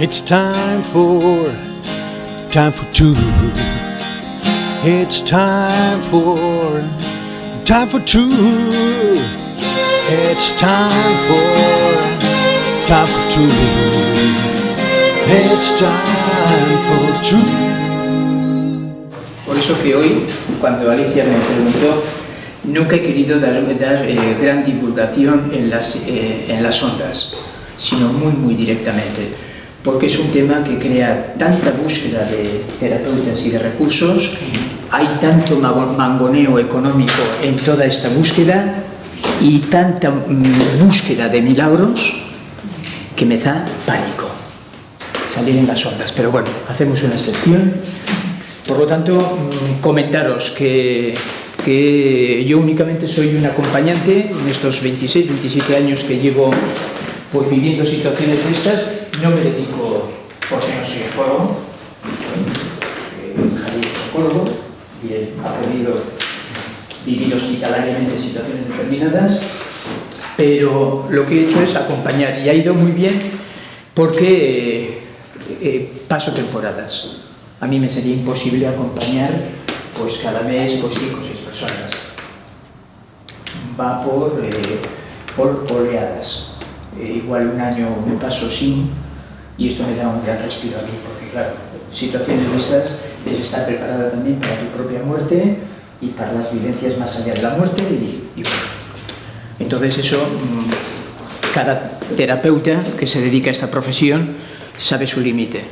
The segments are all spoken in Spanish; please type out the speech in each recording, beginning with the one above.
It's time for, time for truth. It's time for, time for truth. It's time for, time for truth. It's time for truth. Por eso que hoy, cuando Alicia me preguntó, nunca he querido dar, dar eh, gran divulgación en las, eh, en las ondas, sino muy, muy directamente porque es un tema que crea tanta búsqueda de terapeutas y de recursos, hay tanto mangoneo económico en toda esta búsqueda y tanta mm, búsqueda de milagros que me da pánico salir en las ondas. Pero bueno, hacemos una excepción. Por lo tanto, mm, comentaros que, que yo únicamente soy un acompañante en estos 26, 27 años que llevo pues, viviendo situaciones de estas no me dedico porque no soy ecólogo, Javier es ecólogo y ha podido vivir hospitalariamente en situaciones determinadas, pero lo que he hecho es acompañar y ha ido muy bien porque eh, eh, paso temporadas. A mí me sería imposible acompañar pues cada mes pues cinco o seis personas. Va por, eh, por oleadas. Igual un año me paso sin y esto me da un gran respiro a mí, porque claro, situaciones de estas es estar preparada también para tu propia muerte y para las vivencias más allá de la muerte y, bueno. Entonces eso, mm, cada terapeuta que se dedica a esta profesión sabe su límite.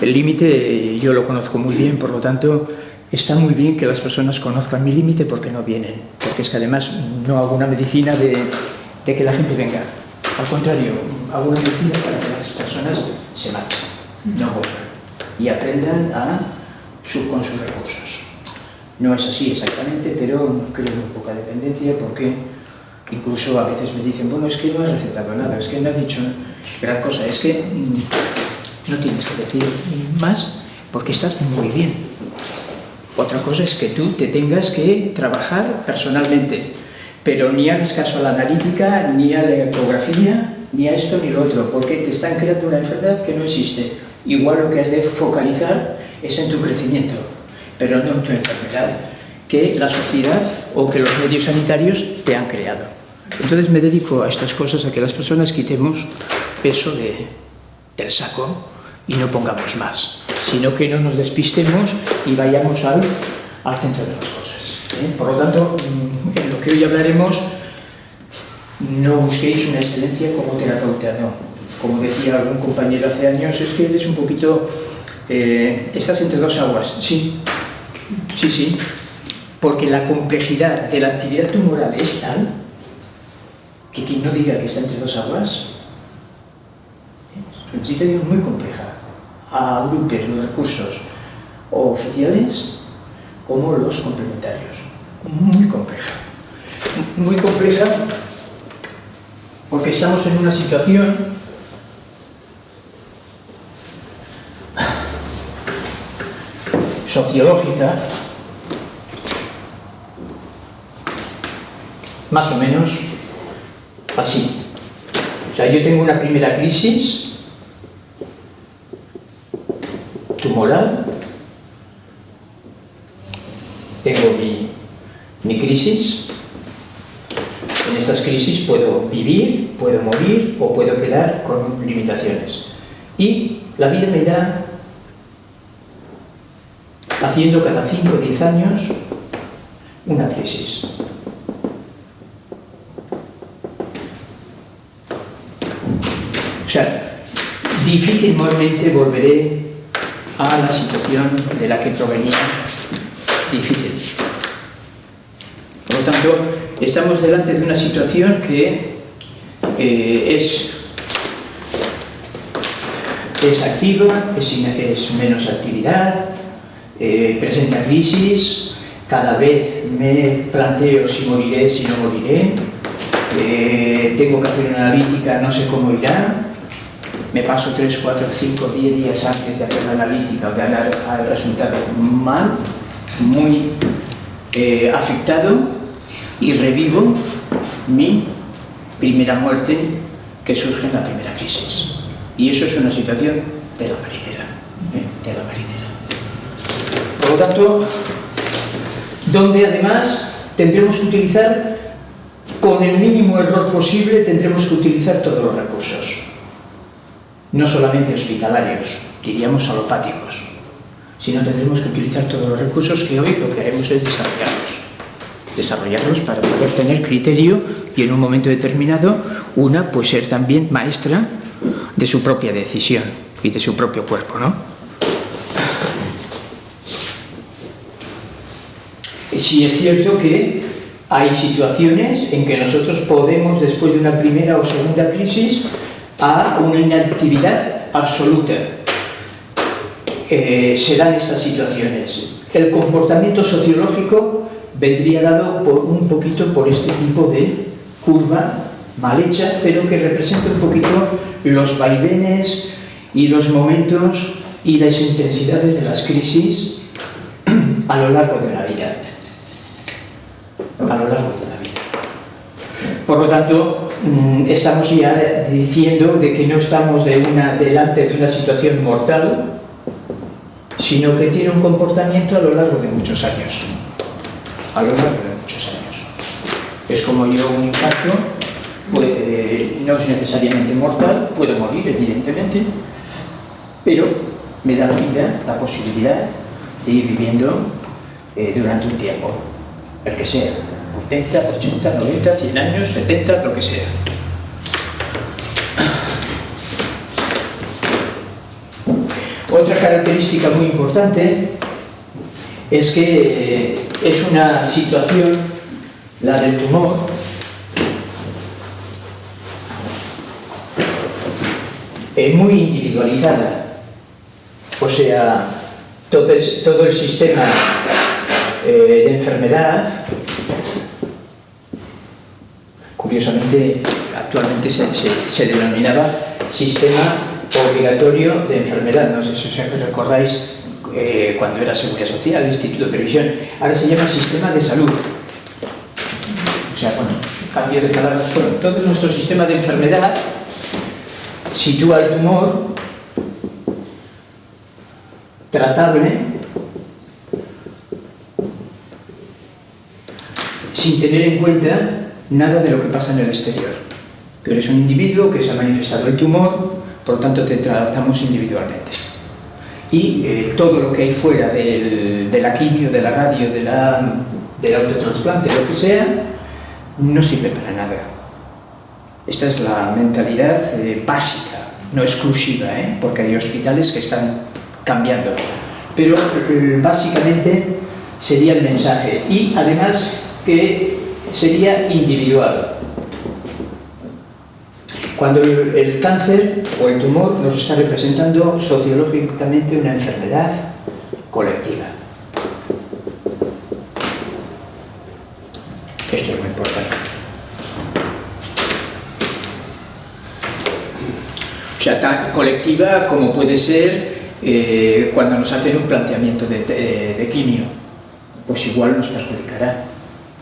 El límite yo lo conozco muy bien, por lo tanto, está muy bien que las personas conozcan mi límite porque no vienen, porque es que además no hago una medicina de que la gente venga, al contrario, hago una medicina para que las personas se marchen, no vuelvan y aprendan a su, con sus recursos. No es así exactamente, pero creo un poca dependencia porque incluso a veces me dicen, bueno, es que no has recetado nada, es que no has dicho gran cosa, es que mm, no tienes que decir más porque estás muy bien. Otra cosa es que tú te tengas que trabajar personalmente pero ni hagas caso a la analítica, ni a la ecografía, ni a esto ni lo otro, porque te están creando una enfermedad que no existe. Igual lo que has de focalizar es en tu crecimiento, pero no en tu enfermedad, que la sociedad o que los medios sanitarios te han creado. Entonces me dedico a estas cosas, a que las personas quitemos peso de, del saco y no pongamos más, sino que no nos despistemos y vayamos al, al centro de las cosas. ¿eh? Por lo tanto, mm, que hoy hablaremos, no busquéis una excelencia como terapeuta, no. Como decía algún compañero hace años, es que eres un poquito... Eh, estás entre dos aguas, sí, sí, sí, porque la complejidad de la actividad tumoral es tal que quien no diga que está entre dos aguas es una situación muy compleja. Agrupes los recursos oficiales como los complementarios muy compleja. Muy compleja porque estamos en una situación sociológica más o menos así. O sea, yo tengo una primera crisis tumoral, tengo mi mi crisis. En estas crisis puedo vivir, puedo morir o puedo quedar con limitaciones. Y la vida me irá haciendo cada 5 o 10 años una crisis. O sea, difícilmente volveré a la situación de la que provenía difícil. Por lo tanto, estamos delante de una situación que eh, es, es activa, es, menos actividad, eh, presenta crisis, cada vez me planteo si moriré, si no moriré, eh, tengo que hacer una analítica, no sé cómo irá, me paso 3, 4, 5, 10 días antes de hacer la analítica o de dar el resultado mal, muy afectado y revivo mi primera muerte que surge en la primera crisis. Y eso es una situación de la marinera. ¿eh? De la marinera. Por lo tanto, donde además tendremos que utilizar, con el mínimo error posible, tendremos que utilizar todos los recursos. No solamente hospitalarios, diríamos alopáticos, sino tendremos que utilizar todos los recursos que hoy lo que haremos es desarrollarlos. Desarrollarlos para poder tener criterio y en un momento determinado una pues ser también maestra de su propia decisión y de su propio cuerpo, ¿no? Sí es cierto que hay situaciones en que nosotros podemos, después de una primera o segunda crisis, a una inactividad absoluta. Eh, se dan estas situaciones. El comportamiento sociológico vendría dado un poquito por este tipo de curva mal hecha, pero que representa un poquito los vaivenes y los momentos y las intensidades de las crisis a lo largo de la vida. A lo largo de la vida. Por lo tanto, mm, estamos ya diciendo de que no estamos delante de una situación mortal, sino que tiene un comportamiento a lo largo de muchos años. A lo largo de muchos años. Es como yo un impacto, no es necesariamente mortal, puedo morir, evidentemente, pero me da la vida la posibilidad de ir viviendo eh, durante un tiempo, el que sea, 80, 80, 90, 100 años, 70, lo que sea. Otra característica muy importante es que eh, es una situación, la del tumor, eh, muy individualizada. O sea, todo el, todo el sistema eh, de enfermedad, curiosamente, actualmente se, se, se denominaba sistema obligatorio de enfermedad. No sé si os recordáis eh, cuando era Seguridad Social, Instituto de Previsión. Ahora se llama Sistema de Salud. O sea, bueno, cambio de palabras. Bueno, todo nuestro sistema de enfermedad sitúa el tumor tratable sin tener en cuenta nada de lo que pasa en el exterior. Pero es un individuo que se ha manifestado el tumor, por lo tanto te tratamos individualmente. Y eh, todo lo que hay fuera del, de la quimio, de la radio, de la, del autotransplante, lo que sea, no sirve para nada. Esta es la mentalidad eh, básica, no exclusiva, ¿eh? porque hay hospitales que están cambiando. Pero eh, básicamente sería el mensaje. Y además que sería individual. Cuando el, cáncer o el tumor nos está representando sociológicamente una enfermedad colectiva. Esto es muy importante. O sea, tan colectiva como puede ser eh, cuando nos hacen un planteamiento de, quimio, pues igual nos perjudicará.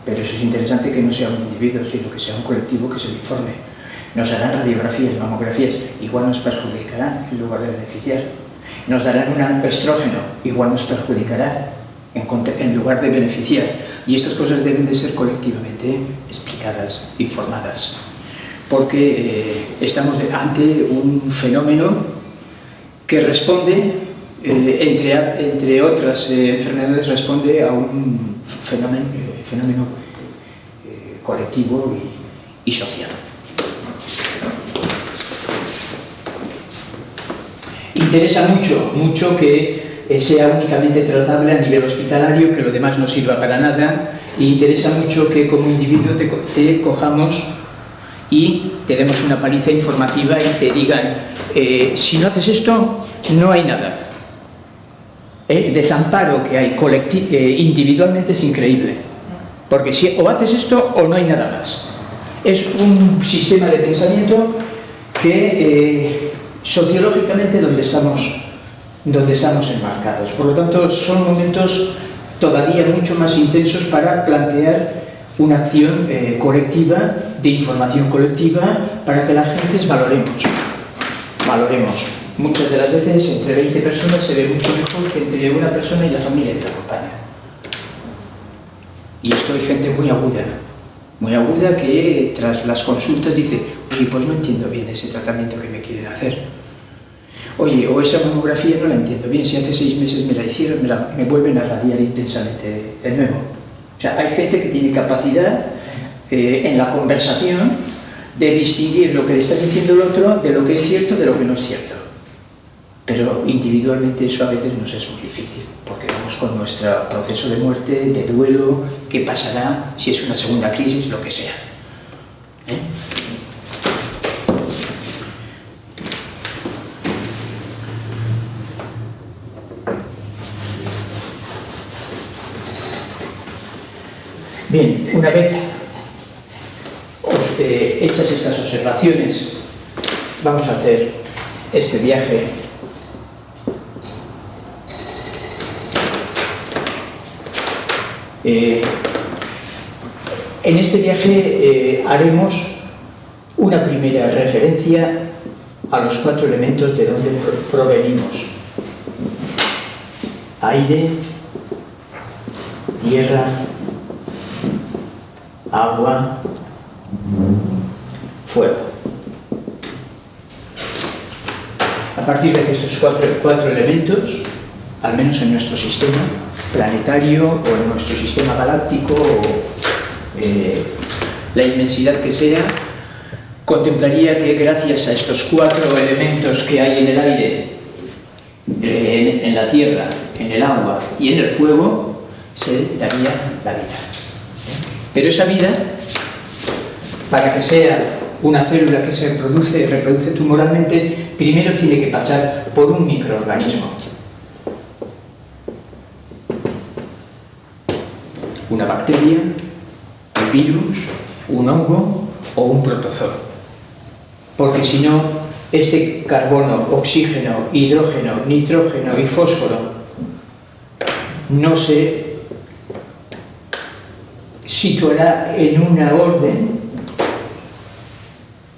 Pero eso es interesante que no sea un individuo, sino que sea un colectivo que se le nos harán radiografías, mamografías, igual nos perjudicarán en lugar de beneficiar. Nos darán un estrógeno, igual nos perjudicará en, lugar de beneficiar. Y estas cosas deben de ser colectivamente explicadas, informadas. Porque eh, estamos ante un fenómeno que responde, eh, entre, otras eh, enfermedades, responde a un fenómeno, colectivo y social. Interesa mucho, mucho que eh, sea únicamente tratable a nivel hospitalario, que lo demás no sirva para nada, e interesa mucho que como individuo te, cojamos y te demos una paliza informativa y te digan, eh, si no haces esto, no hay nada. El desamparo que hay eh, individualmente es increíble, porque si o haces esto o no hay nada más. Es un sistema de pensamiento que eh, sociológicamente donde estamos, donde estamos enmarcados. Por lo tanto, son momentos todavía mucho más intensos para plantear una acción eh, colectiva, de información colectiva, para que las gentes valoremos. valoremos. Muchas de las veces entre 20 personas se ve mucho mejor que entre una persona y la familia que la acompaña. Y esto hay gente muy aguda, muy aguda que tras las consultas dice, oye, pues no entiendo bien ese tratamiento que me quieren hacer. Oye, o esa mamografía no la entiendo bien, si hace seis meses me la hicieron, me, me vuelven a radiar intensamente de nuevo. O sea, hay gente que tiene capacidad eh, en la conversación de distinguir lo que le está diciendo el otro de lo que es cierto de lo que no es cierto. Pero individualmente eso a veces nos es muy difícil, porque vamos con nuestro proceso de muerte, de duelo, qué pasará, si es una segunda crisis, lo que sea. ¿Eh? Bien, una vez eh, hechas estas observaciones, vamos a hacer este viaje eh, en este viaje eh, haremos una primera referencia a los cuatro elementos de donde provenimos. Aire, tierra, agua, fuego. A partir de estos cuatro, elementos, al menos en nuestro sistema planetario o en nuestro sistema galáctico o eh, la inmensidad que sea, contemplaría que gracias a estos cuatro elementos que hay en el aire, eh, en la tierra, en el agua y en el fuego, se daría la vida. Pero esa vida, para que sea una célula que se reproduce, reproduce tumoralmente, primero tiene que pasar por un microorganismo. Una bacteria, un virus, un hongo o un protozoo. Porque si no, este carbono, oxígeno, hidrógeno, nitrógeno y fósforo no se situará en una orden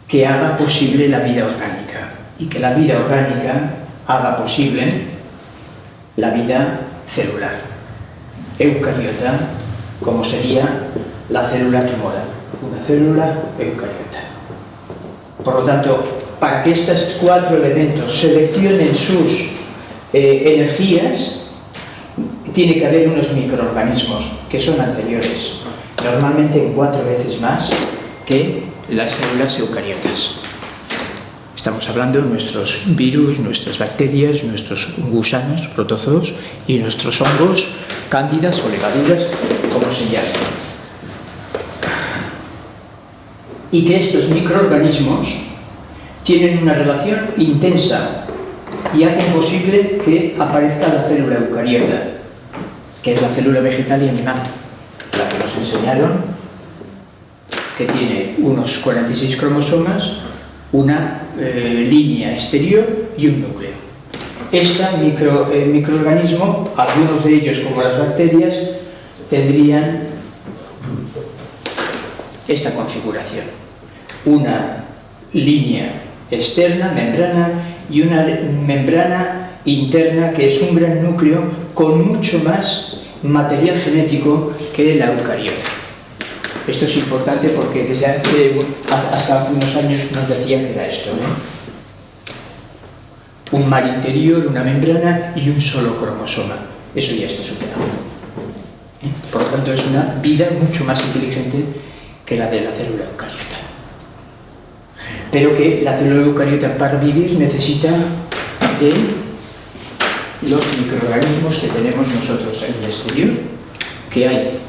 que haga posible la vida orgánica y que la vida orgánica haga posible la vida celular, eucariota, como sería la célula tumoral, una célula eucariota. Por lo tanto, para que estos cuatro elementos seleccionen sus eh, energías, tiene que haber unos microorganismos que son anteriores, normalmente en cuatro veces más que las células eucariotas. Estamos hablando de nuestros virus, nuestras bacterias, nuestros gusanos, protozoos y nuestros hongos, cándidas o levaduras, como se. Y que estos microorganismos tienen una relación intensa y hacen posible que aparezca la célula eucariota, que es la célula vegetal y animal, la que nos enseñaron que tiene unos 46 cromosomas, una eh, línea exterior y un núcleo. Este micro, microorganismo, algunos de ellos como las bacterias, tendrían esta configuración. Una línea externa, membrana, y una membrana interna que es un gran núcleo con mucho más material genético que la eucariota. Esto es importante porque desde hace, hasta hace unos años nos decían que era esto. Un mar interior, una membrana y un solo cromosoma. Eso ya está superado. ¿Eh? Por lo tanto, es una vida mucho más inteligente que la de la célula eucariota. Pero que la célula eucariota para vivir necesita de los microorganismos que tenemos nosotros en el exterior, que hay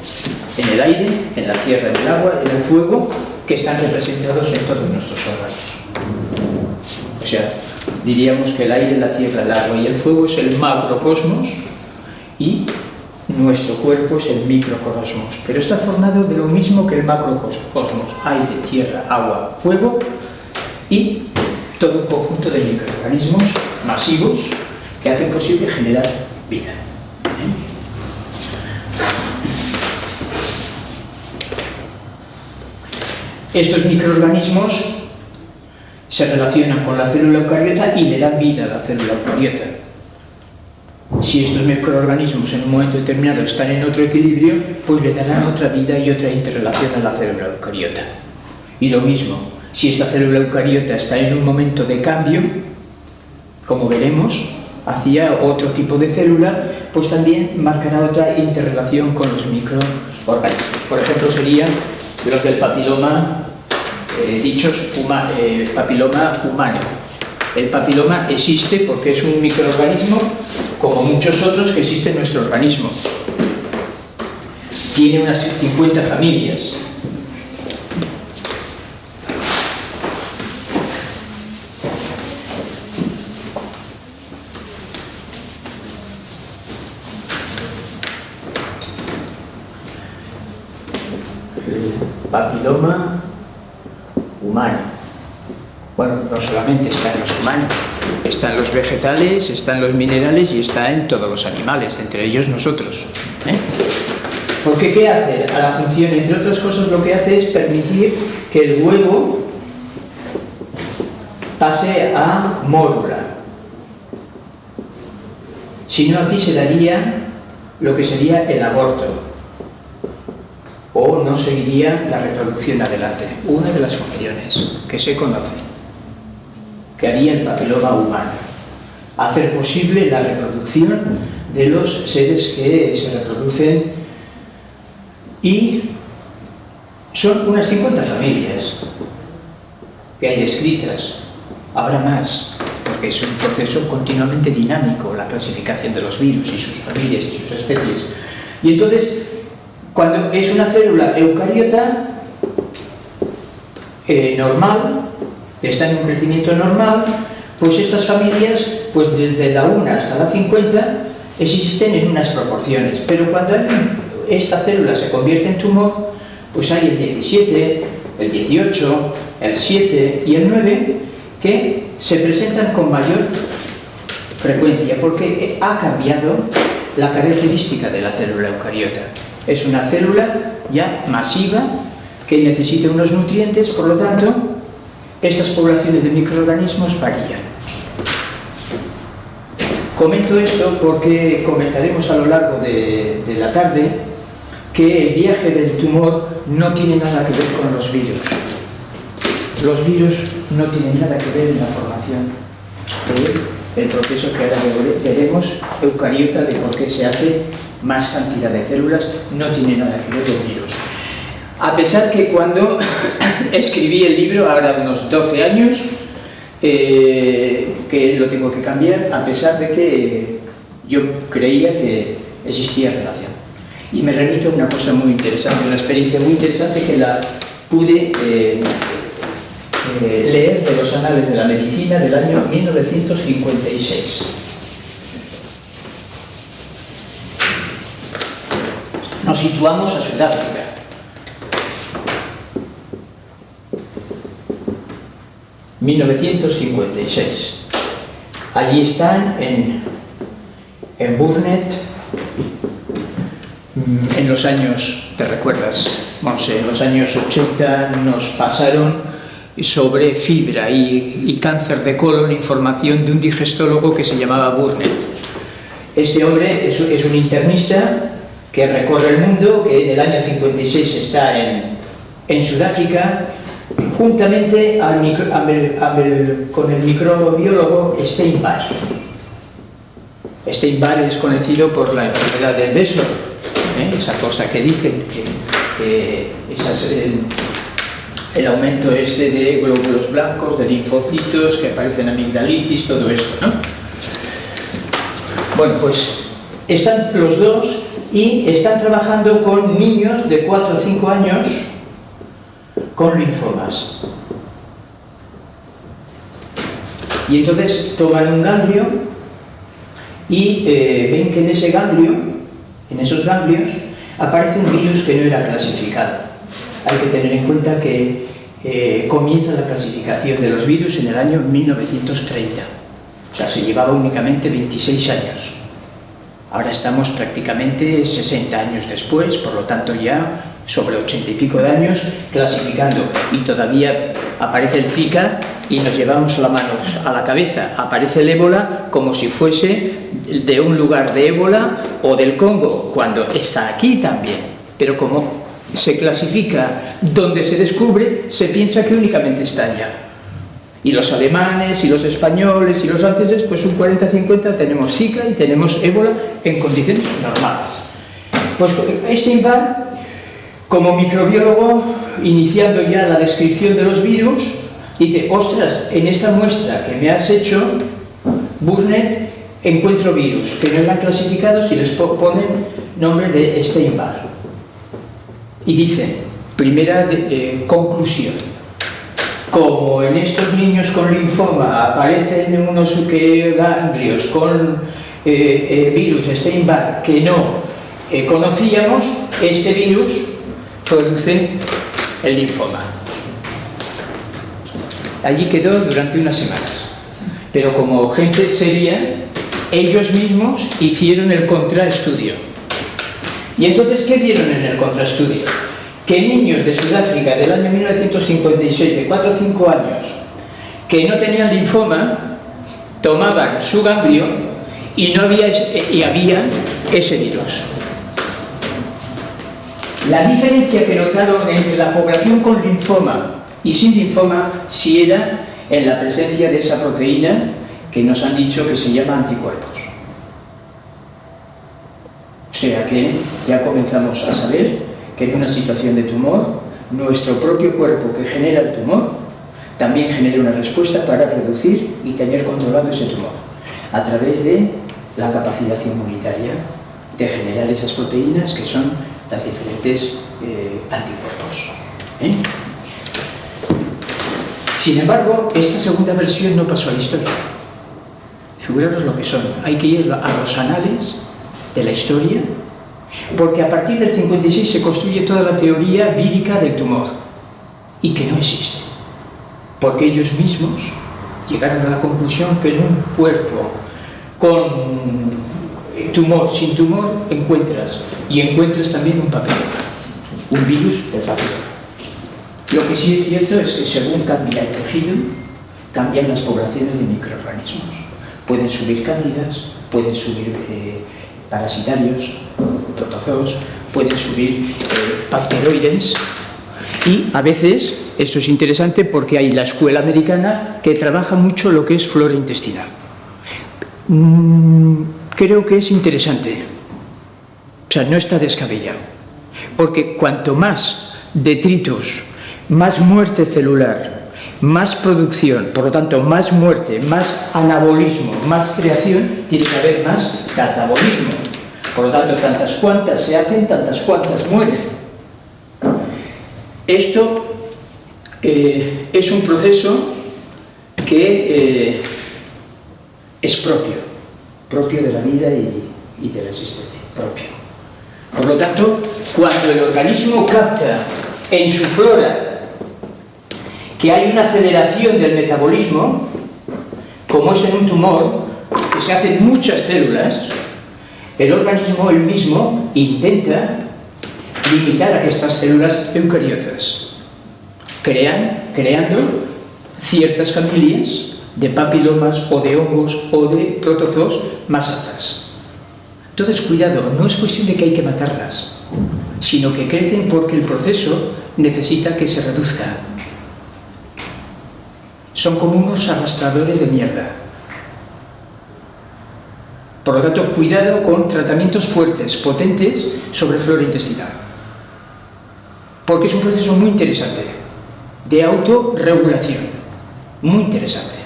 en el aire, en la tierra, en el agua, en el fuego, que están representados en todos nuestros órganos. O sea, diríamos que el aire, la tierra, el agua y el fuego es el macrocosmos y nuestro cuerpo es el microcosmos. Pero está formado de lo mismo que el macrocosmos, aire, tierra, agua, fuego y todo un conjunto de microorganismos masivos que hacen posible generar vida. Estos microorganismos se relacionan con la célula eucariota y le dan vida a la célula eucariota. Si estos microorganismos en un momento determinado están en otro equilibrio, pues le darán otra vida y otra interrelación a la célula eucariota. Y lo mismo, si esta célula eucariota está en un momento de cambio, como veremos, hacia otro tipo de célula, pues también marcará otra interrelación con los microorganismos. Por ejemplo, serían los del papiloma, eh, dichos eh, papiloma humano. El papiloma existe porque es un microorganismo como muchos otros que existen en nuestro organismo. Tiene unas 50 familias. Papiloma humano. Bueno, no solamente está en los humanos, está en los vegetales, está en los minerales y está en todos los animales, entre ellos nosotros. ¿eh? Porque ¿qué hace? A la función, entre otras cosas, lo que hace es permitir que el huevo pase a mórula. Si no, aquí se daría lo que sería el aborto o no seguiría la reproducción adelante. Una de las funciones que se conoce que haría el papiloma humano. Hacer posible la reproducción de los seres que se reproducen y son unas 50 familias que hay descritas. Habrá más, porque es un proceso continuamente dinámico, la clasificación de los virus y sus familias y sus especies. Y entonces cuando es una célula eucariota eh, normal, está en un crecimiento normal, pues estas familias, pues desde la 1 hasta la 50, existen en unas proporciones. Pero cuando esta célula se convierte en tumor, pues hay el 17, el 18, el 7 y el 9 que se presentan con mayor frecuencia porque ha cambiado la característica de la célula eucariota. Es una célula ya masiva que necesita unos nutrientes, por lo tanto, estas poblaciones de microorganismos varían. Comento esto porque comentaremos a lo largo de, de, la tarde que el viaje del tumor no tiene nada que ver con los virus. Los virus no tienen nada que ver en la formación del proceso que ahora veremos, eucariota, de por qué se hace más cantidad de células, no tiene nada que ver con virus. A pesar que cuando escribí el libro, ahora unos 12 años, eh, que lo tengo que cambiar, a pesar de que yo creía que existía relación. Y me remito a una cosa muy interesante, una experiencia muy interesante que la pude eh, eh, leer de los anales de la medicina del año 1956. Nos situamos a Sudáfrica. ...1956... Allí están en, en Burnet, mm, en los años, ¿te recuerdas? Monse, en los años 80 nos pasaron sobre fibra y, cáncer de colon, información de un digestólogo que se llamaba Burnet. Este hombre es un internista que recorre el mundo, que en el año 56 está en, en Sudáfrica, juntamente con el microbiólogo Steinbar. Steinbar es conocido por la enfermedad del beso, ¿eh? esa cosa que dicen, que, el, aumento este de glóbulos blancos, de linfocitos, que aparecen amigdalitis, todo esto, ¿no? Bueno, pues están los dos y están trabajando con niños de 4 o 5 años con linfomas. Y entonces toman un ganglio y eh, ven que en ese ganglio, en esos ganglios, aparece un virus que no era clasificado. Hay que tener en cuenta que eh, comienza la clasificación de los virus en el año 1930. O sea, se llevaba únicamente 26 años. Ahora estamos prácticamente 60 años después, por lo tanto ya sobre 80 y pico de años, clasificando. Y todavía aparece el Zika y nos llevamos la mano a la cabeza. Aparece el ébola como si fuese de un lugar de ébola o del Congo, cuando está aquí también. Pero como se clasifica donde se descubre, se piensa que únicamente está allá. Y los alemanes, y los españoles, y los franceses, pues un 40-50 tenemos Zika y tenemos ébola en condiciones normales. Pues Steinbach, como microbiólogo, iniciando ya la descripción de los virus, dice, ostras, en esta muestra que me has hecho, Burnet, encuentro virus, que no están clasificados y les ponen nombre de Steinbach. Y dice, primera eh, conclusión, como en estos niños con linfoma aparecen unos ganglios con eh, eh, virus Steinbach que no conocíamos, este virus produce el linfoma. Allí quedó durante unas semanas. Pero como gente seria, ellos mismos hicieron el contraestudio. ¿Y entonces qué vieron en el contraestudio? Que niños de Sudáfrica del año 1956, de 4 o 5 años, que no tenían linfoma, tomaban su ganglio y, no había, y había ese virus. La diferencia que notaron entre la población con linfoma y sin linfoma si era en la presencia de esa proteína que nos han dicho que se llama anticuerpos. O sea que ya comenzamos a saber que en una situación de tumor, nuestro propio cuerpo que genera el tumor también genera una respuesta para reducir y tener controlado ese tumor a través de la capacidad inmunitaria de generar esas proteínas que son las diferentes eh, anticuerpos. ¿eh? Sin embargo, esta segunda versión no pasó a la historia. Figuraros lo que son. Hay que ir a los anales de la historia, porque a partir del 56 se construye toda la teoría vírica del tumor, y que no existe. Porque ellos mismos llegaron a la conclusión que en un cuerpo con tumor, sin tumor, encuentras, y encuentras también un papiloma, un virus del papiloma. Lo que sí es cierto es que según cambia el tejido, cambian las poblaciones de microorganismos. Pueden subir cándidas, pueden subir eh, parasitarios, pueden subir eh, bacteroides y a veces, esto es interesante porque hay la escuela americana que trabaja mucho lo que es flora intestinal. Mm, creo que es interesante. O sea, no está descabellado. Porque cuanto más detritos, más muerte celular, más producción, por lo tanto, más muerte, más anabolismo, más creación, tiene que haber más catabolismo. Por lo tanto, tantas cuantas se hacen, tantas cuantas mueren. Esto eh, es un proceso que eh, es propio propio de la vida y, de la existencia, propio. Por lo tanto, cuando el organismo capta en su flora que hay una aceleración del metabolismo, como es en un tumor, que se hacen muchas células, el organismo él mismo intenta limitar a estas células eucariotas, crean, creando ciertas familias de papilomas o de hongos o de protozoos más altas. Entonces, cuidado, no es cuestión de que hay que matarlas, sino que crecen porque el proceso necesita que se reduzca. Son como unos arrastradores de mierda. Por lo tanto, cuidado con tratamientos fuertes, potentes, sobre flora intestinal. Porque es un proceso muy interesante, de autorregulación, muy interesante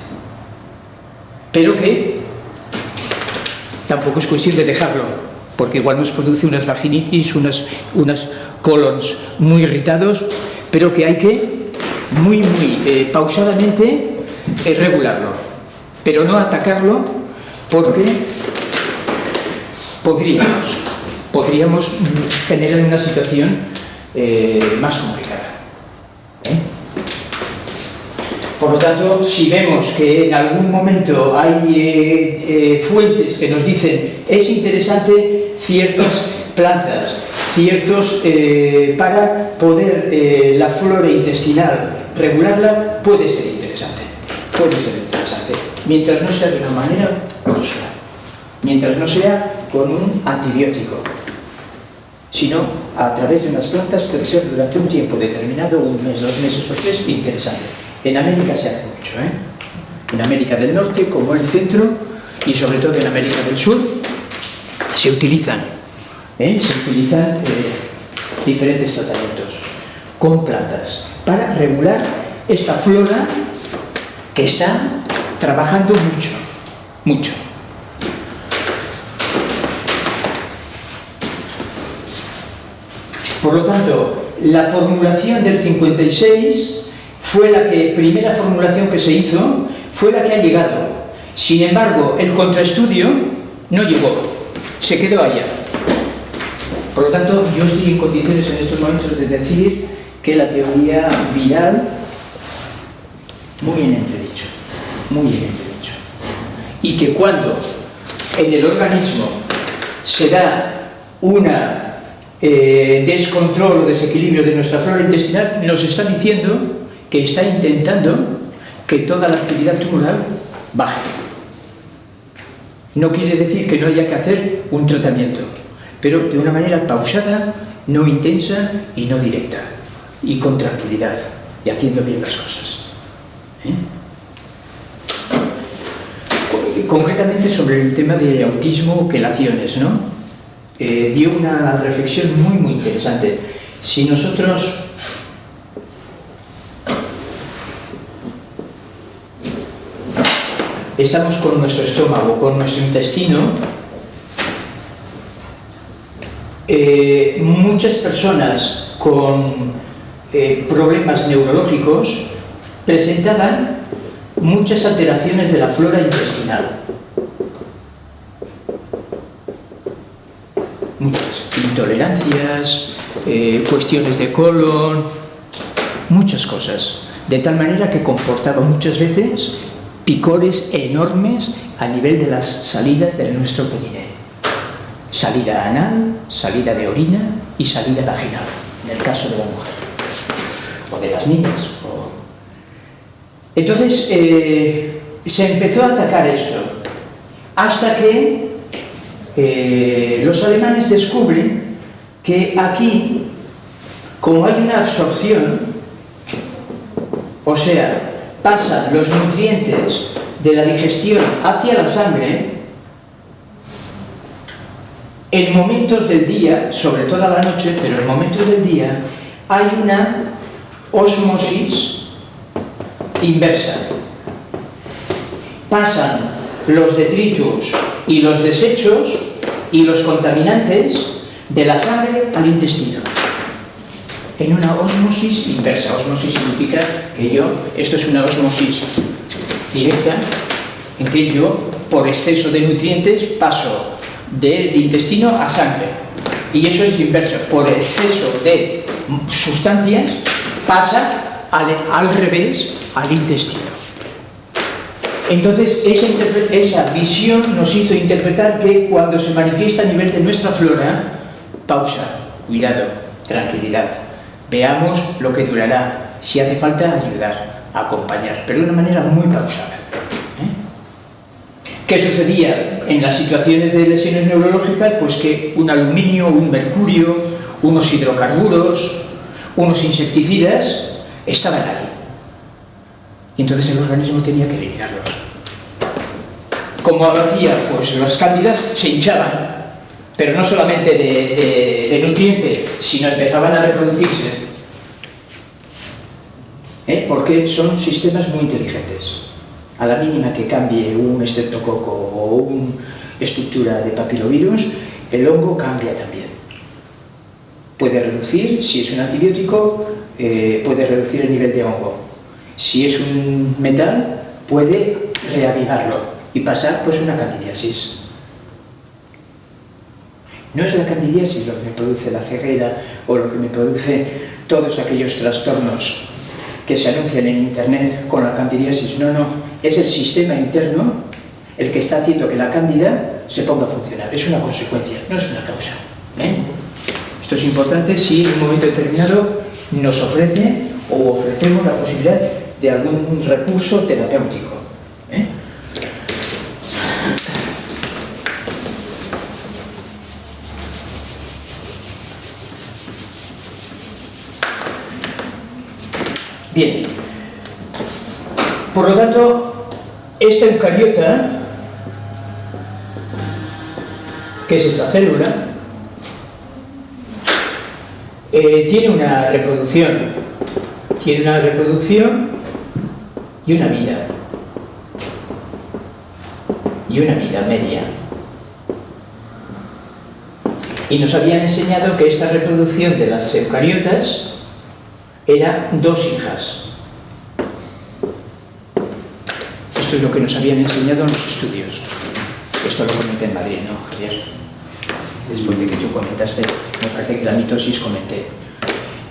pero que tampoco es cuestión de dejarlo, porque igual nos produce unas vaginitis, unas, unas colons muy irritados, pero que hay que muy, muy eh, pausadamente eh, regularlo, pero no atacarlo porque podríamos, podríamos generar una situación eh, más complicada. Por lo tanto, si vemos que en algún momento hay eh, eh, fuentes que nos dicen es interesante ciertas plantas, ciertos eh, para poder la flora intestinal regularla, puede ser interesante. puede ser interesante, mientras no sea de una manera usual, mientras no sea con un antibiótico, sino a través de unas plantas puede ser durante un tiempo determinado, un mes, dos meses o tres, interesante. En América se hace mucho, ¿eh? En América del Norte, como el centro, y sobre todo en América del Sur, se utilizan, ¿eh? se utilizan eh, diferentes tratamientos con plantas para regular esta flora que está trabajando mucho, mucho. Por lo tanto, la formulación del 56 fue la que, primera formulación que se hizo, fue la que ha llegado. Sin embargo, el contraestudio no llegó, se quedó allá. Por lo tanto, yo estoy en condiciones en estos momentos de decir que la teoría viral, muy en entredicho, muy en entredicho. Y que cuando en el organismo se da una eh, descontrol o desequilibrio de nuestra flora intestinal, nos está diciendo que está intentando que toda la actividad tumoral baje. No quiere decir que no haya que hacer un tratamiento, pero de una manera pausada, no intensa y no directa, y con tranquilidad, y haciendo bien las cosas. ¿Eh? Concretamente sobre el tema de autismo, quelaciones, ¿no? Eh, dio una reflexión muy, muy interesante. Si nosotros estamos con nuestro estómago, con nuestro intestino, eh, muchas personas con eh, problemas neurológicos presentaban muchas alteraciones de la flora intestinal. muchas intolerancias, eh, cuestiones de colon, muchas cosas. De tal manera que comportaba muchas veces picores enormes a nivel de las salidas de nuestro perineo. Salida anal, salida de orina y salida vaginal, en el caso de la mujer. O de las niñas. Entonces, eh, se empezó a atacar esto. Hasta que eh, los alemanes descubren que aquí, como hay una absorción, o sea, pasan los nutrientes de la digestión hacia la sangre, en momentos del día, sobre todo a la noche, pero en momentos del día, hay una osmosis inversa. Pasan los detritus y los desechos y los contaminantes de la sangre al intestino en una osmosis inversa. Osmosis significa que yo, esto es una osmosis directa, en que yo, por exceso de nutrientes, paso del intestino a sangre. Y eso es inverso, por exceso de sustancias, pasa al, al revés al intestino. Entonces, esa, visión nos hizo interpretar que cuando se manifiesta a nivel de nuestra flora, pausa, cuidado, tranquilidad, veamos lo que durará, si hace falta ayudar, acompañar, pero de una manera muy pausada. ¿eh? ¿Qué sucedía en las situaciones de lesiones neurológicas? Pues que un aluminio, un mercurio, unos hidrocarburos, unos insecticidas estaban ahí. Y entonces el organismo tenía que eliminarlos como hacía, pues las cándidas se hinchaban, pero no solamente de, de, nutriente, sino empezaban a reproducirse. ¿Eh? Porque son sistemas muy inteligentes. A la mínima que cambie un estreptococo o una estructura de papilovirus, el hongo cambia también. Puede reducir, si es un antibiótico, eh, puede reducir el nivel de hongo. Si es un metal, puede reavivarlo y pasar pues una candidiasis. No es la candidiasis lo que me produce la ceguera o lo que me produce todos aquellos trastornos que se anuncian en internet con la candidiasis, no, no, es el sistema interno el que está haciendo que la cándida se ponga a funcionar, es una consecuencia, no es una causa. ¿eh? Esto es importante si en un momento determinado nos ofrece o ofrecemos la posibilidad de algún recurso terapéutico. ¿eh? Bien, por lo tanto, esta eucariota, que es esta célula, eh, tiene una reproducción, tiene una reproducción y una vida, y una vida media. Y nos habían enseñado que esta reproducción de las eucariotas era dos hijas. Esto es lo que nos habían enseñado en los estudios. Esto lo comenté en Madrid, ¿no, Javier? Después de que tú comentaste, me parece que la mitosis comenté.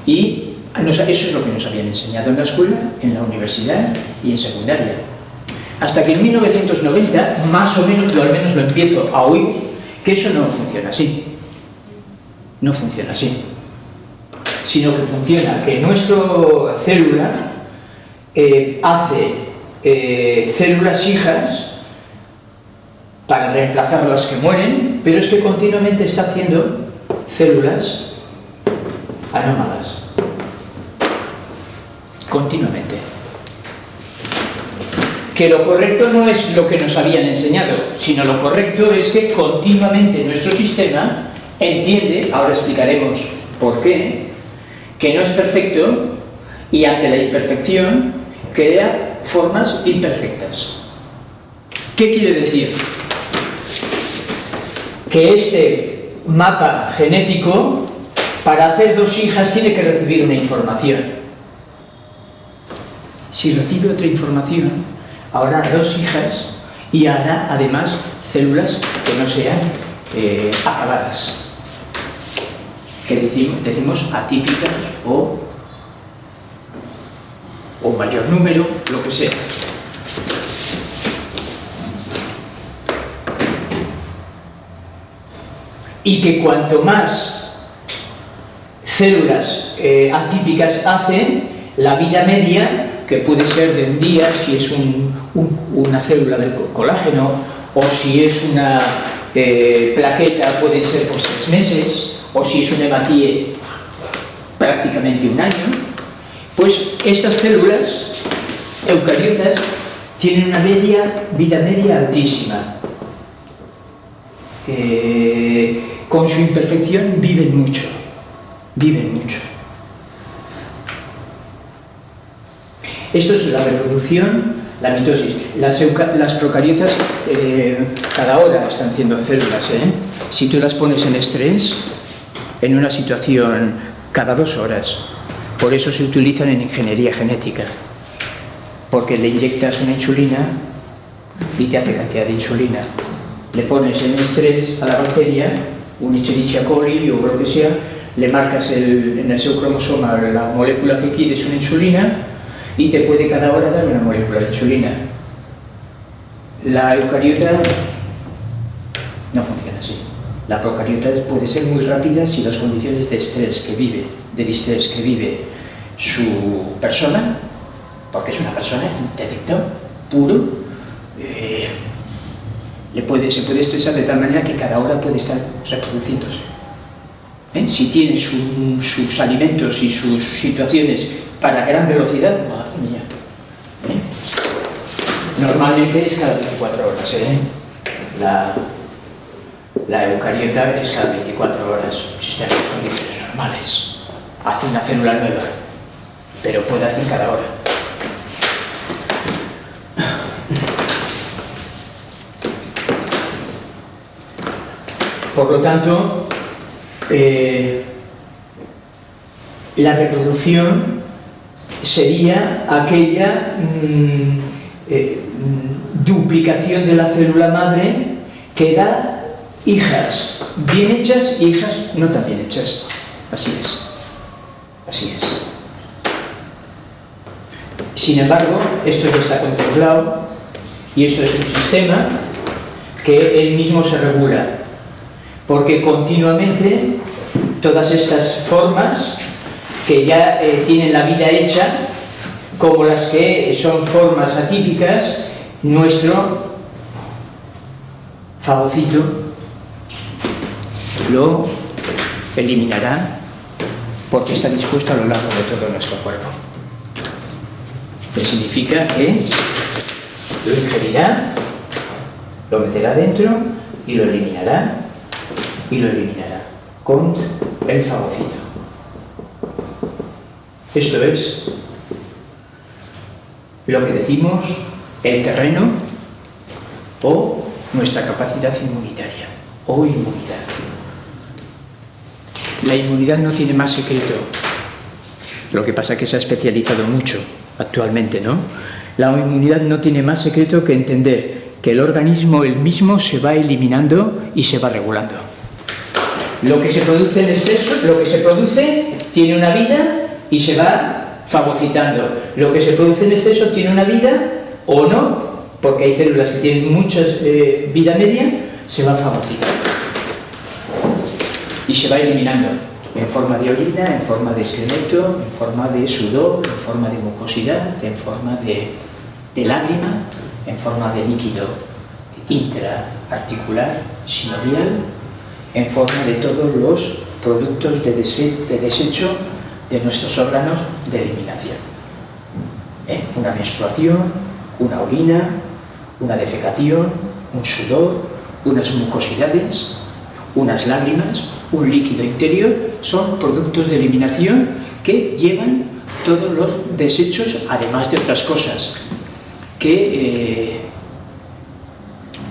Y eso es lo que nos habían enseñado en la escuela, en la universidad y en secundaria. Hasta que en 1990, más o menos, o al menos lo empiezo a oír, que eso no funciona así. No funciona así sino que funciona que nuestra célula eh, hace eh, células hijas para reemplazar las que mueren, pero es que continuamente está haciendo células anómalas. Continuamente. Que lo correcto no es lo que nos habían enseñado, sino lo correcto es que continuamente nuestro sistema entiende, ahora explicaremos por qué, que no es perfecto y ante la imperfección crea formas imperfectas. ¿Qué quiere decir? Que este mapa genético, para hacer dos hijas, tiene que recibir una información. Si recibe otra información, habrá dos hijas y hará además células que no sean eh, acabadas que decimos, atípicas o, o mayor número, lo que sea. Y que cuanto más células eh, atípicas hacen, la vida media, que puede ser de un día, si es una célula del colágeno, o si es una eh, plaqueta, pueden ser pues tres meses, o si es un hematíe prácticamente un año, pues estas células eucariotas tienen una vida media altísima. Con su imperfección viven mucho, viven mucho. Esto es la reproducción, la mitosis. Las, procariotas eh, cada hora están haciendo células. ¿eh? Si tú las pones en estrés, en una situación cada dos horas. Por eso se utilizan en ingeniería genética, porque le inyectas una insulina y te hace cantidad de insulina. Le pones en estrés a la bacteria, un Escherichia coli o lo que sea, le marcas en el seu cromosoma la molécula que quieres, una insulina, y te puede cada hora dar una molécula de insulina. La eucariota. La procariota puede ser muy rápida si las condiciones de estrés que vive, de distrés que vive su persona, porque es una persona intelecto puro, eh, le puede, se puede estresar de tal manera que cada hora puede estar reproduciéndose. ¿Eh? Si tiene sus alimentos y sus situaciones para gran velocidad, madre mía. ¿Eh? Normalmente es cada 24 horas. La, la eucariota es cada 24 horas, si está en las condiciones normales. Hace una célula nueva, pero puede hacer cada hora. Por lo tanto, eh, la reproducción sería aquella mm, eh, mm, duplicación de la célula madre que da hijas bien hechas y hijas no tan bien hechas. Así es. Así es. Sin embargo, esto ya está contemplado y esto es un sistema que él mismo se regula porque continuamente todas estas formas que ya eh, tienen la vida hecha como las que son formas atípicas, nuestro fagocito lo eliminará porque está dispuesto a lo largo de todo nuestro cuerpo. Que significa que lo ingerirá, lo meterá dentro y lo eliminará y lo eliminará con el fagocito. Esto es lo que decimos el terreno o nuestra capacidad inmunitaria o inmunidad. La inmunidad no tiene más secreto. Lo que pasa es que se ha especializado mucho actualmente, ¿no? La inmunidad no tiene más secreto que entender que el organismo el mismo se va eliminando y se va regulando. Lo que se produce en exceso, lo que se produce tiene una vida y se va fagocitando. Lo que se produce en exceso tiene una vida o no, porque hay células que tienen mucha eh, vida media, se va fagocitando y se va eliminando en forma de orina, en forma de esqueleto, en forma de sudor, en forma de mucosidad, en forma de, lágrima, en forma de líquido intraarticular, sinovial, en forma de todos los productos de, desecho de nuestros órganos de eliminación. ¿Eh? Una menstruación, una orina, una defecación, un sudor, unas mucosidades, unas lágrimas, un líquido interior, son productos de eliminación que llevan todos los desechos, además de otras cosas, que eh,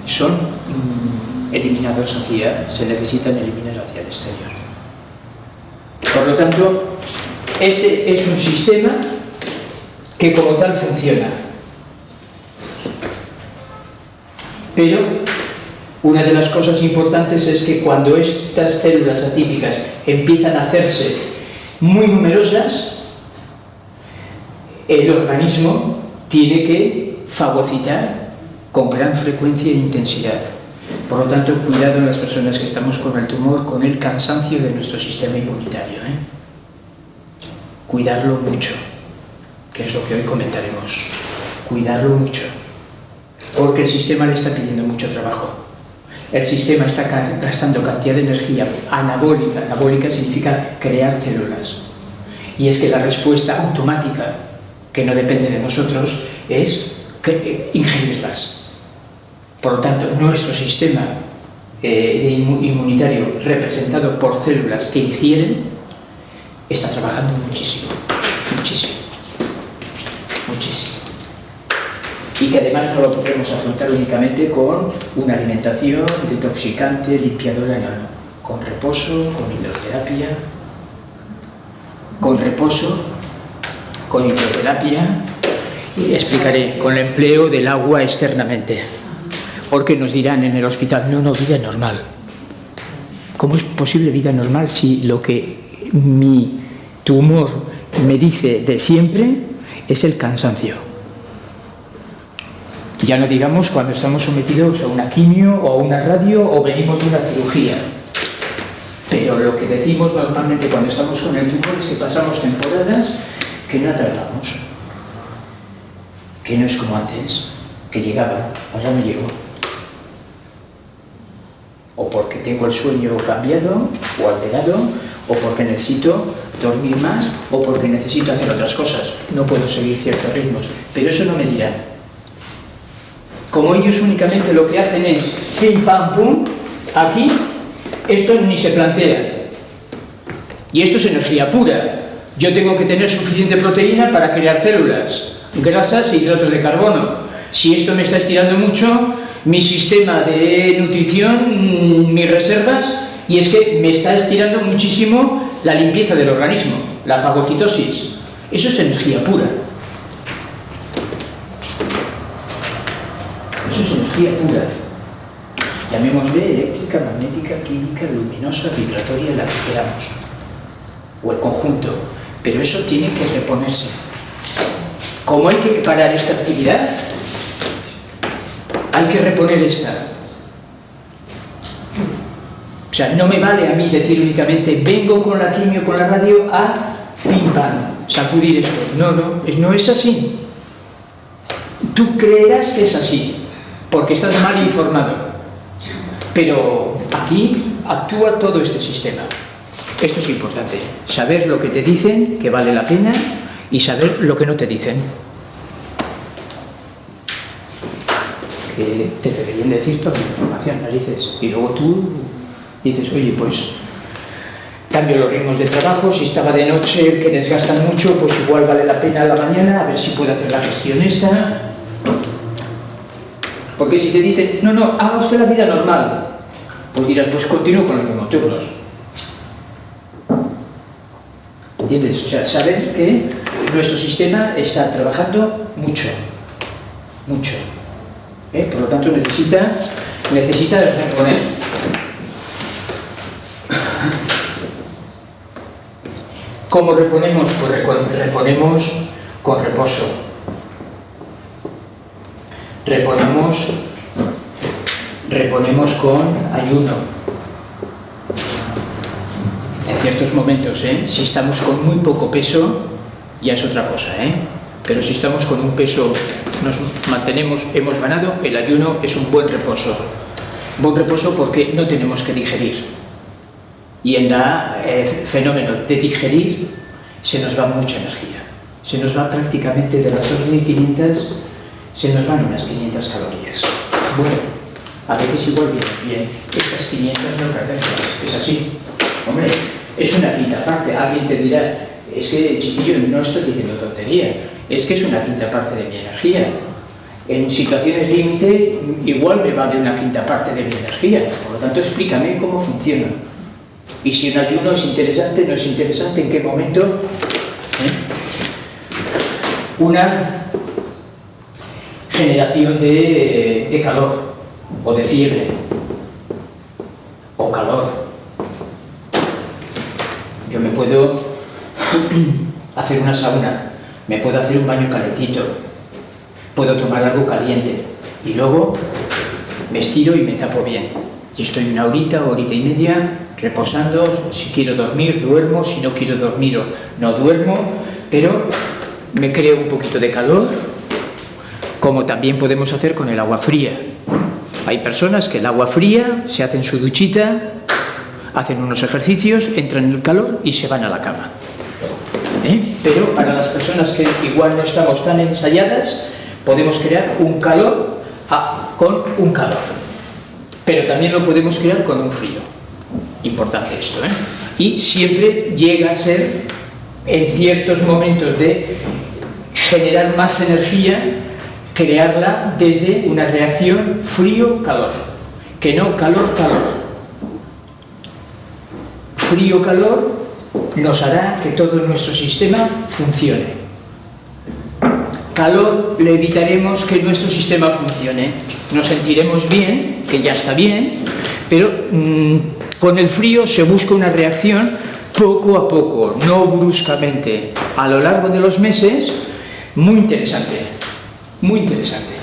son mm, eliminados hacia, se necesitan eliminar hacia el exterior. Por lo tanto, este es un sistema que como tal funciona. Pero una de las cosas importantes es que cuando estas células atípicas empiezan a hacerse muy numerosas, el organismo tiene que fagocitar con gran frecuencia e intensidad. Por lo tanto, cuidado en las personas que estamos con el tumor, con el cansancio de nuestro sistema inmunitario. ¿eh? Cuidarlo mucho, que es lo que hoy comentaremos. Cuidarlo mucho, porque el sistema le está pidiendo mucho trabajo el sistema está gastando cantidad de energía anabólica, anabólica significa crear células. Y es que la respuesta automática, que no depende de nosotros, es eh, ingerirlas. Por lo tanto, nuestro sistema eh, inmunitario representado por células que ingieren está trabajando muchísimo, muchísimo, muchísimo y que además no lo podemos afrontar únicamente con una alimentación detoxicante, limpiadora, no, no. Con reposo, con hidroterapia, con reposo, con hidroterapia y explicaré con el empleo del agua externamente. Porque nos dirán en el hospital, no, no, vida normal. ¿Cómo es posible vida normal si lo que mi tumor me dice de siempre es el cansancio? Ya no digamos cuando estamos sometidos a una quimio o a una radio o venimos de una cirugía. Pero lo que decimos normalmente cuando estamos con el tumor es que pasamos temporadas que no atrapamos. Que no es como antes, que llegaba, ahora no llego. O porque tengo el sueño cambiado o alterado, o porque necesito dormir más, o porque necesito hacer otras cosas. No puedo seguir ciertos ritmos. Pero eso no me dirá como ellos únicamente lo que hacen es pim pam pum, aquí esto ni se plantea. Y esto es energía pura. Yo tengo que tener suficiente proteína para crear células, grasas e hidratos de carbono. Si esto me está estirando mucho, mi sistema de nutrición, mis reservas, y es que me está estirando muchísimo la limpieza del organismo, la fagocitosis. Eso es energía pura. Pura. Llamémosle eléctrica, magnética, química, luminosa, vibratoria, la que queramos. O el conjunto. Pero eso tiene que reponerse. Como hay que parar esta actividad, hay que reponer esta. O sea, no me vale a mí decir únicamente vengo con la quimio, con la radio a pim pam. sacudir esto. No, no, no es así. Tú creerás que es así, porque estás mal informado. Pero aquí actúa todo este sistema. Esto es importante, saber lo que te dicen, que vale la pena, y saber lo que no te dicen. Que te deberían decir toda la información, narices. Y luego tú dices, oye, pues cambio los ritmos de trabajo, si estaba de noche que desgastan mucho, pues igual vale la pena a la mañana, a ver si puedo hacer la gestión esta. Porque si te dicen, no, no, haga usted la vida normal, pues dirás, pues continúo con los mismos turnos. ¿Entiendes? O sea, saber que nuestro sistema está trabajando mucho, mucho. ¿eh? Por lo tanto, necesita, necesita reponer. ¿Cómo reponemos? Pues reponemos con reposo. Reponemos, reponemos con ayuno. En ciertos momentos, ¿eh? si estamos con muy poco peso, ya es otra cosa, ¿eh? Pero si estamos con un peso, nos mantenemos, hemos ganado, el ayuno es un buen reposo. Buen reposo porque no tenemos que digerir. Y en el fenómeno de digerir se nos va mucha energía. Se nos va prácticamente de las 2.500, se nos van unas 500 calorías. Bueno, a veces igual viene bien, estas 500 no perderlas, es así. Hombre, es una quinta parte, alguien te dirá, es que, chiquillo, no estoy diciendo tontería, es que es una quinta parte de mi energía. En situaciones límite, igual me va de una quinta parte de mi energía. Por lo tanto, explícame cómo funciona. Y si un ayuno es interesante, no es interesante, en qué momento. ¿Eh? Una generación de, calor o de fiebre o calor. Yo me puedo hacer una sauna, me puedo hacer un baño calentito, puedo tomar algo caliente y luego me estiro y me tapo bien. Y estoy una horita, horita y media reposando, si quiero dormir, duermo, si no quiero dormir, no duermo, pero me creo un poquito de calor, como también podemos hacer con el agua fría. Hay personas que el agua fría se hacen su duchita, hacen unos ejercicios, entran en el calor y se van a la cama. ¿eh? pero para las personas que igual no estamos tan ensayadas, podemos crear un calor ah, con un calor. Pero también lo podemos crear con un frío. Importante esto, ¿eh? Y siempre llega a ser, en ciertos momentos de generar más energía, crearla desde una reacción frío-calor, que no calor-calor. Frío-calor nos hará que todo nuestro sistema funcione. Calor le evitaremos que nuestro sistema funcione. Nos sentiremos bien, que ya está bien, pero mmm, con el frío se busca una reacción poco a poco, no bruscamente, a lo largo de los meses, muy interesante, muy interesante.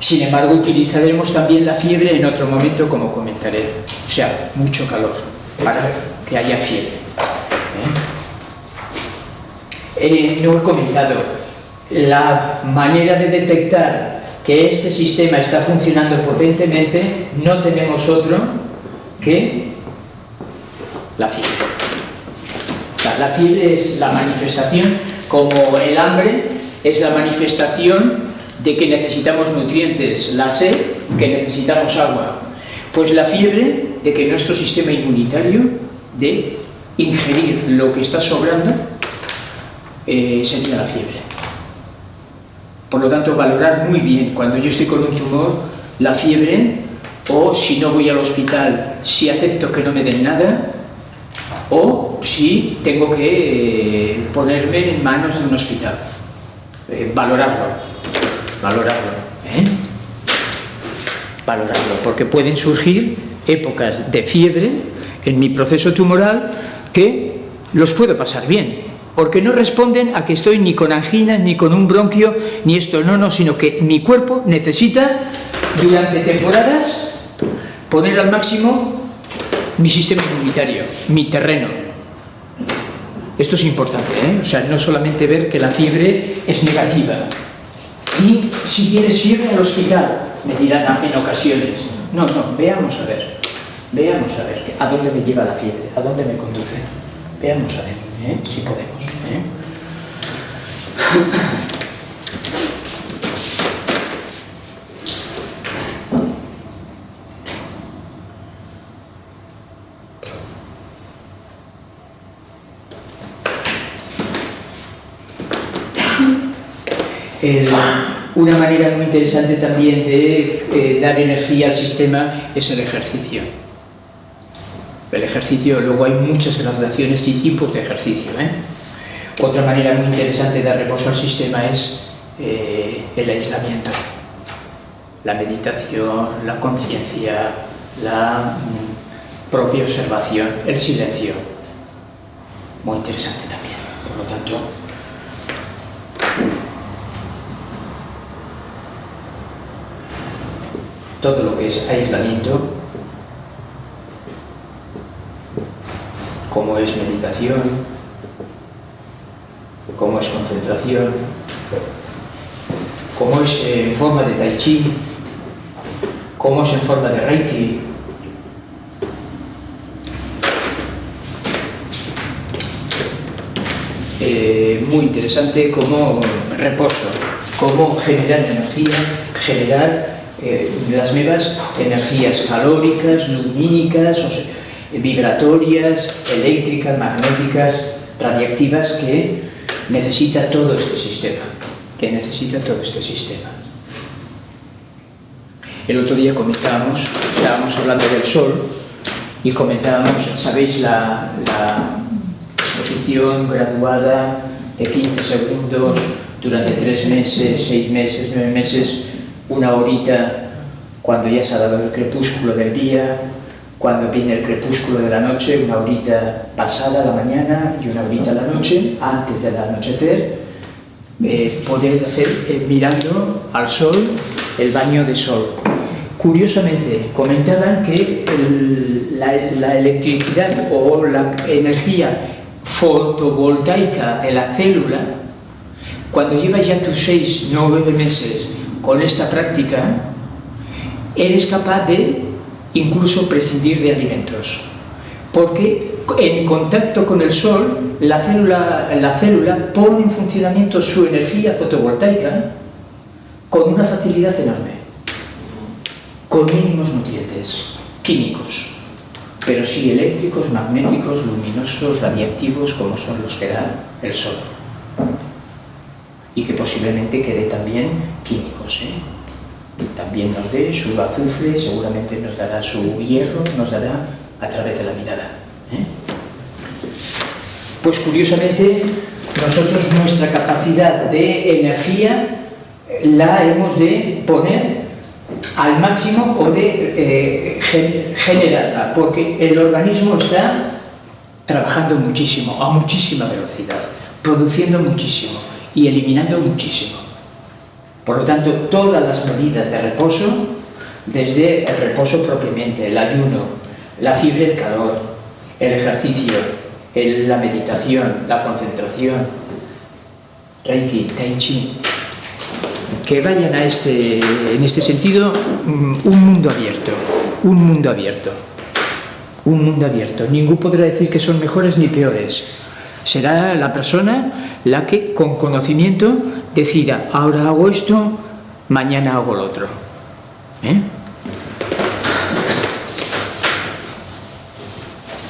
Sin embargo, utilizaremos también la fiebre en otro momento, como comentaré. O sea, mucho calor, para que haya fiebre. ¿eh? Eh, no he comentado, la manera de detectar que este sistema está funcionando potentemente, no tenemos otro que la fiebre. O sea, la fiebre es la manifestación, como el hambre es la manifestación de que necesitamos nutrientes, la sed, que necesitamos agua. Pues la fiebre de que nuestro sistema inmunitario de ingerir lo que está sobrando eh, sería la fiebre. Por lo tanto, valorar muy bien cuando yo estoy con un tumor, la fiebre, o si no voy al hospital, si acepto que no me den nada, o si tengo que eh, ponerme en manos de un hospital. Eh, valorarlo, valorarlo, ¿eh? valorarlo, porque pueden surgir épocas de fiebre en mi proceso tumoral que los puedo pasar bien, porque no responden a que estoy ni con angina, ni con un bronquio, ni esto, no, no, sino que mi cuerpo necesita durante temporadas poner al máximo mi sistema inmunitario, mi terreno. Esto es importante, ¿eh? O sea, no solamente ver que la fiebre es negativa. Y si tienes fiebre al hospital, me dirán en ocasiones. No, no, veamos a ver. Veamos a ver a dónde me lleva la fiebre, a dónde me conduce. Veamos a ver ¿eh? si podemos. ¿eh? Una manera muy interesante también de eh, dar energía al sistema es el ejercicio. El ejercicio, luego hay muchas graduaciones y tipos de ejercicio. ¿eh? Otra manera muy interesante de dar reposo al sistema es eh, el aislamiento, la meditación, la conciencia, la mm, propia observación, el silencio. Muy interesante también. Por lo tanto, todo lo que es aislamiento, como es meditación, como es concentración, como es en forma de tai chi, como es en forma de reiki, eh, muy interesante como reposo, cómo generar energía, generar eh, las nuevas energías calóricas, lumínicas, vibratorias, eléctricas, magnéticas, radiactivas que necesita todo este sistema, que necesita todo este sistema. El otro día comentábamos, estábamos hablando del Sol y comentábamos, ¿sabéis la, la exposición graduada de 15 segundos durante 3 meses, 6 meses, 9 meses una horita cuando ya se ha dado el crepúsculo del día, cuando viene el crepúsculo de la noche, una horita pasada la mañana y una horita la noche, antes del anochecer, eh, poder hacer eh, mirando al sol el baño de sol. Curiosamente, comentaban que la electricidad o la energía fotovoltaica de la célula, cuando llevas ya tus seis, nueve meses con esta práctica, eres capaz de incluso prescindir de alimentos. Porque en contacto con el sol, la célula, la célula pone en funcionamiento su energía fotovoltaica con una facilidad enorme, con mínimos nutrientes químicos, pero sí eléctricos, magnéticos, luminosos, radiactivos, como son los que da el sol y que posiblemente quede también químicos. ¿eh? También nos dé su azufre, seguramente nos dará su hierro, nos dará a través de la mirada. ¿eh? Pues curiosamente, nosotros nuestra capacidad de energía la hemos de poner al máximo o de eh, generarla, porque el organismo está trabajando muchísimo, a muchísima velocidad, produciendo muchísimo y eliminando muchísimo. Por lo tanto, todas las medidas de reposo, desde el reposo propiamente, el ayuno, la fiebre, el calor, el ejercicio, la meditación, la concentración, Reiki, Tai Chi, que vayan a este, en este sentido, mm, un mundo abierto, un mundo abierto, un mundo abierto. Ningún podrá decir que son mejores ni peores. Será la persona la que con conocimiento decida, ahora hago esto, mañana hago lo otro. ¿eh?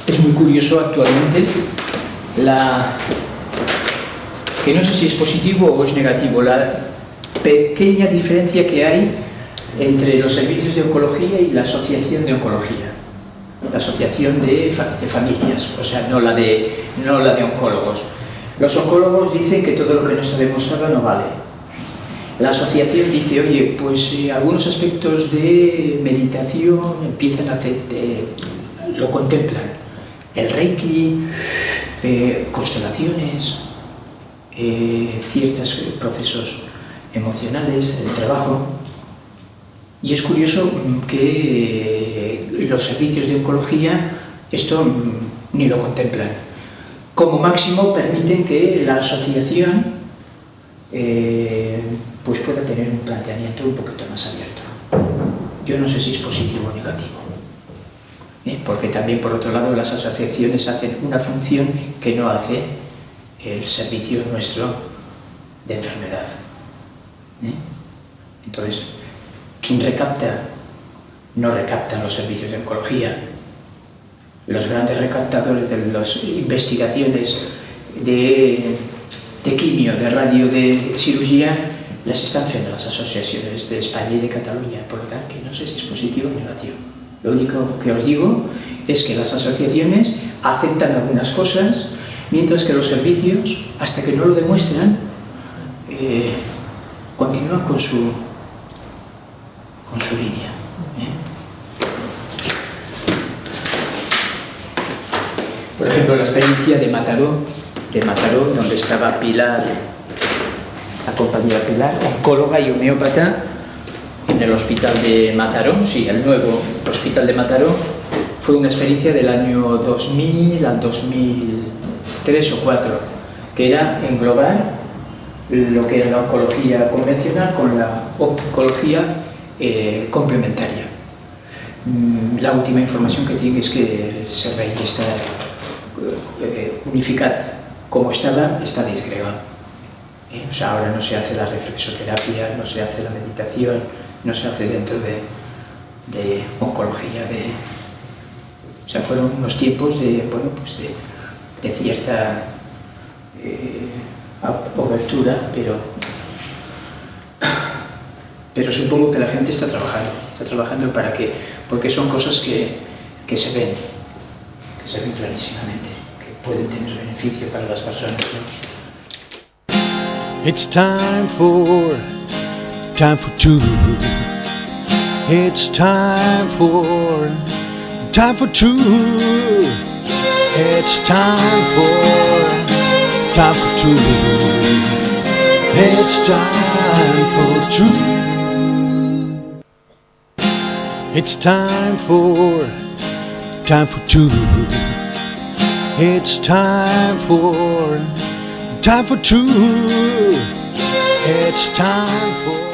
Es muy curioso actualmente la que no sé si es positivo o es negativo, la pequeña diferencia que hay entre los servicios de oncología y la asociación de oncología, la asociación de, familias, o sea, no la de, no la de oncólogos. Los oncólogos dicen que todo lo que no está demostrado no vale. La asociación dice, oye, pues eh, algunos aspectos de meditación empiezan a hacer, lo contemplan. El reiki, eh, constelaciones, eh, ciertos procesos emocionales, el trabajo. Y es curioso que los servicios de oncología esto ni lo contemplan como máximo permiten que la asociación eh, pues pueda tener un planteamiento un poquito más abierto. Yo no sé si es positivo o negativo, ¿eh? porque también por otro lado las asociaciones hacen una función que no hace el servicio nuestro de enfermedad. ¿eh? Entonces, quien recapta no recaptan los servicios de oncología, los grandes recaptadores de las investigaciones de, de quimio, de radio, de cirugía, las están haciendo las asociaciones de España y de Cataluña, por lo tanto, no sé si es positivo o negativo. Lo único que os digo es que las asociaciones aceptan algunas cosas, mientras que los servicios, hasta que no lo demuestran, eh, continúan con su, con su línea. Por ejemplo, la experiencia de Mataró, de Mataró, donde estaba Pilar, la compañera Pilar, oncóloga y homeópata, en el hospital de Mataró, sí, el nuevo hospital de Mataró, fue una experiencia del año 2000 al 2003 o 2004, que era englobar lo que era la oncología convencional con la oncología eh, complementaria. Mm, la última información que tiene es que el servei está eh, unificat como estaba, está disgregado. ¿Eh? O sea, ahora no se hace la reflexoterapia, no se hace la meditación, no se hace dentro de, de oncología. O sea, fueron unos tiempos de, bueno, pues de, de cierta eh, obertura, pero, pero supongo que la gente está trabajando, está trabajando para que, porque son cosas que, que se ven, se ven clarísimamente que pueden tener beneficio para las personas. ¿no? It's time for, time for truth. It's time for, time for truth. It's time for, truth. It's time for, time for truth. It's time for, time for truth. It's time for.